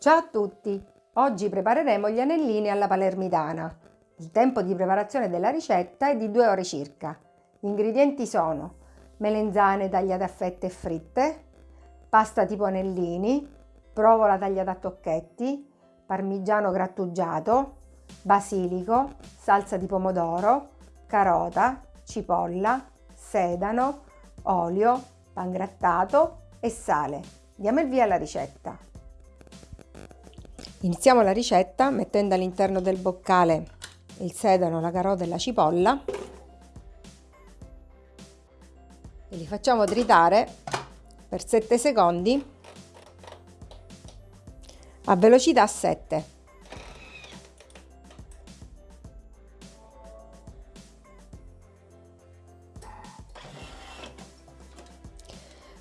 Ciao a tutti! Oggi prepareremo gli anellini alla palermitana. Il tempo di preparazione della ricetta è di 2 ore circa. Gli ingredienti sono melenzane tagliate a fette e fritte, pasta tipo anellini, provola tagliata a tocchetti, parmigiano grattugiato, basilico, salsa di pomodoro, carota, cipolla, sedano, olio, pangrattato e sale. Diamo il via alla ricetta. Iniziamo la ricetta mettendo all'interno del boccale il sedano, la carota e la cipolla e li facciamo tritare per 7 secondi a velocità 7.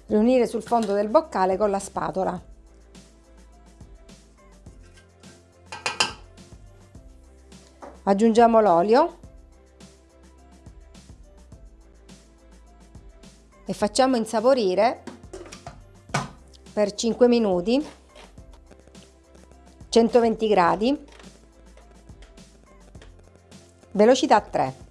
Riunire sul fondo del boccale con la spatola. Aggiungiamo l'olio. E facciamo insaporire per 5 minuti 120 gradi. Velocità 3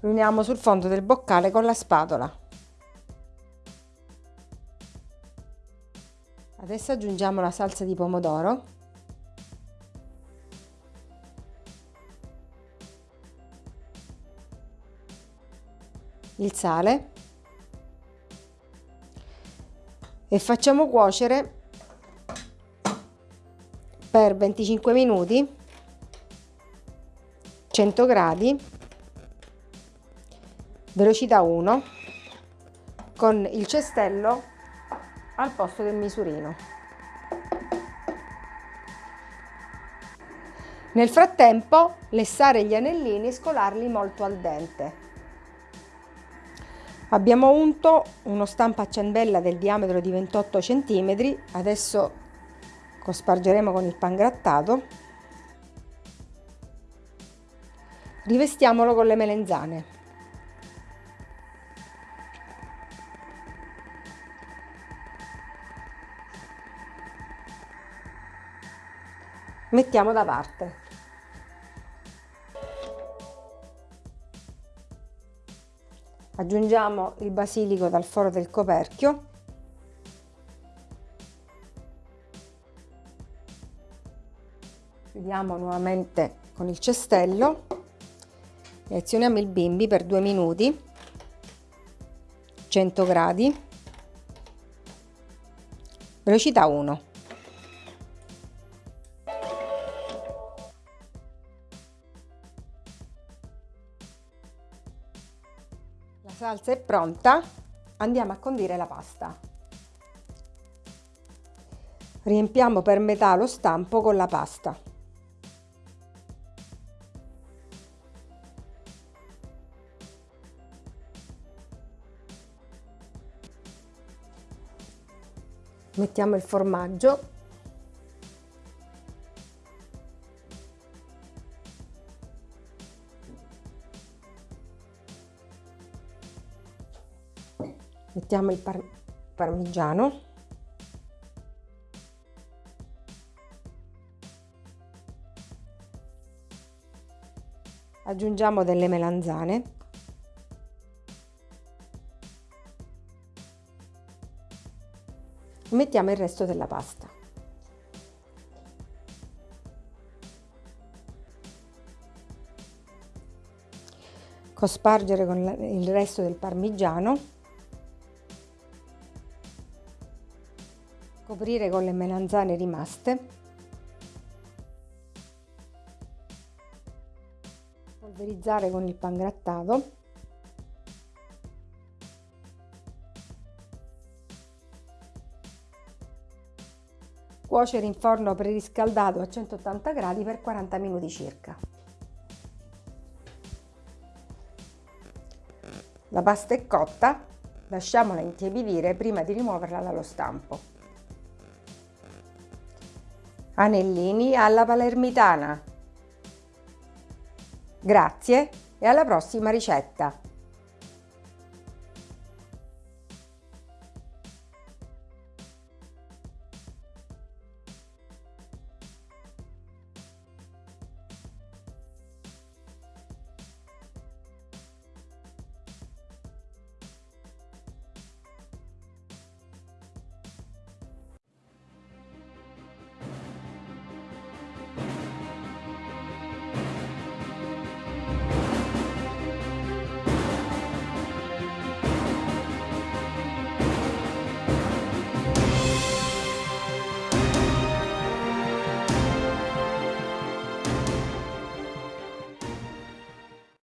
riuniamo sul fondo del boccale con la spatola Adesso aggiungiamo la salsa di pomodoro. Il sale. E facciamo cuocere per 25 minuti 100 gradi velocità 1 con il cestello al posto del misurino. Nel frattempo lessare gli anellini e scolarli molto al dente. Abbiamo unto uno stampo a ciambella del diametro di 28 cm, adesso cospargeremo con il pangrattato. Rivestiamolo con le melenzane. Mettiamo da parte. Aggiungiamo il basilico dal foro del coperchio. Chiudiamo nuovamente con il cestello e azioniamo il bimbi per due minuti 100 gradi velocità 1 salsa è pronta, andiamo a condire la pasta. Riempiamo per metà lo stampo con la pasta. Mettiamo il formaggio mettiamo il par parmigiano. Aggiungiamo delle melanzane. Mettiamo il resto della pasta. Cospargere con il resto del parmigiano coprire con le melanzane rimaste. Polverizzare con il pangrattato cuocere in forno preriscaldato a 180 gradi per 40 minuti circa. La pasta è cotta lasciamola intiepidire prima di rimuoverla dallo stampo anellini alla palermitana. Grazie e alla prossima ricetta!